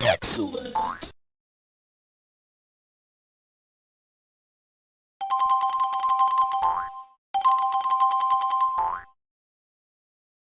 Excellent.